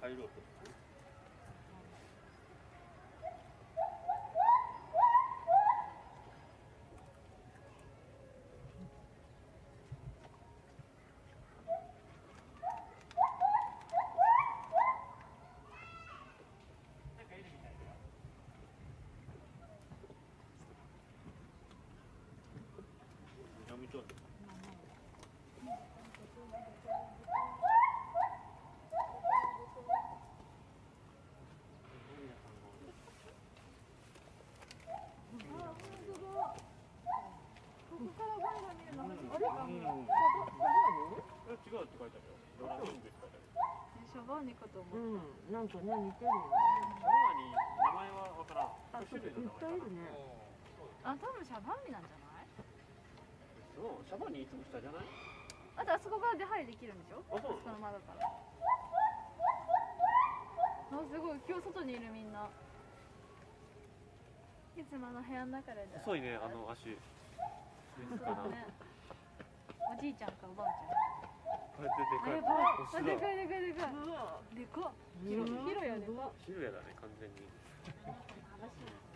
자유롭거든요. が見えるの初めてかも。うんえ違うって書いてあるよドラゴングって書いてあるシャバーニかと思うん、なんかね、似てるよね。シャワーに名前はわからんあ種類のいっ名前かなぱいるね。あ、多分シャバーニなんじゃない？そうシャワーにいつも下じゃないあとあそこから出入りできるんでしょ？あそうその窓から。あ、すごい今日外にいるみんな。いつもあの部屋の中で。細いねあの足そうだね。じいちゃんかおばあちゃん。あれでかいあでかいでかいでかいでか広やでか広やだね完全に。